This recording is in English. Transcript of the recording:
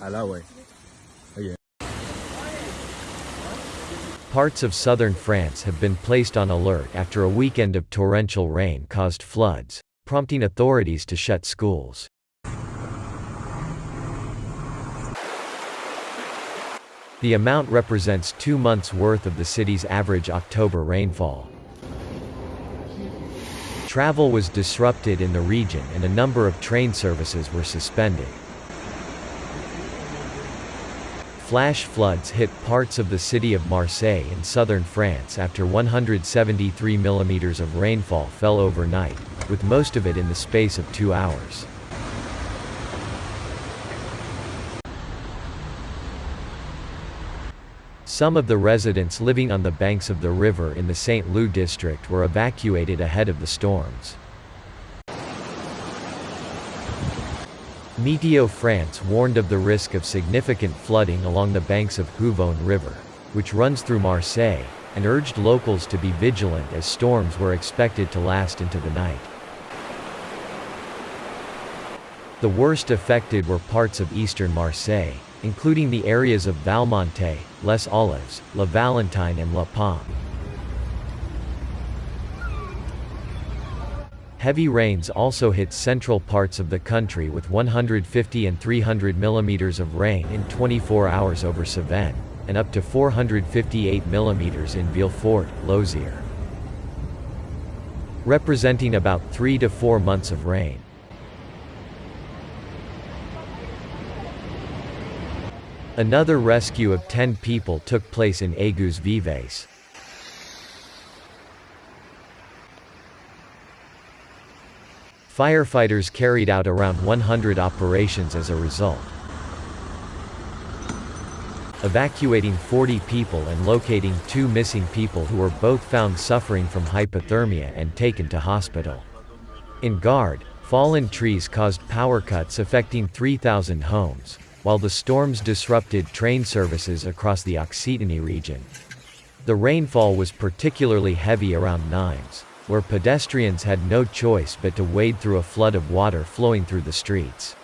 Alawe. Oh, Parts of southern France have been placed on alert after a weekend of torrential rain caused floods, prompting authorities to shut schools. The amount represents two months' worth of the city's average October rainfall. Travel was disrupted in the region and a number of train services were suspended. Flash floods hit parts of the city of Marseille in southern France after 173 millimeters of rainfall fell overnight, with most of it in the space of two hours. Some of the residents living on the banks of the river in the St. Loup district were evacuated ahead of the storms. Meteo France warned of the risk of significant flooding along the banks of Huveaune River, which runs through Marseille, and urged locals to be vigilant as storms were expected to last into the night. The worst affected were parts of eastern Marseille, including the areas of Valmonte, Les Olives, La Valentine and La Pomme. Heavy rains also hit central parts of the country with 150 and 300 millimeters of rain in 24 hours over Cévennes, and up to 458 millimeters in Villefort, Lozère. Representing about 3 to 4 months of rain. Another rescue of 10 people took place in Aigues Vives. Firefighters carried out around 100 operations as a result. Evacuating 40 people and locating two missing people who were both found suffering from hypothermia and taken to hospital. In Gard, fallen trees caused power cuts affecting 3,000 homes, while the storms disrupted train services across the Occitanie region. The rainfall was particularly heavy around Nimes where pedestrians had no choice but to wade through a flood of water flowing through the streets.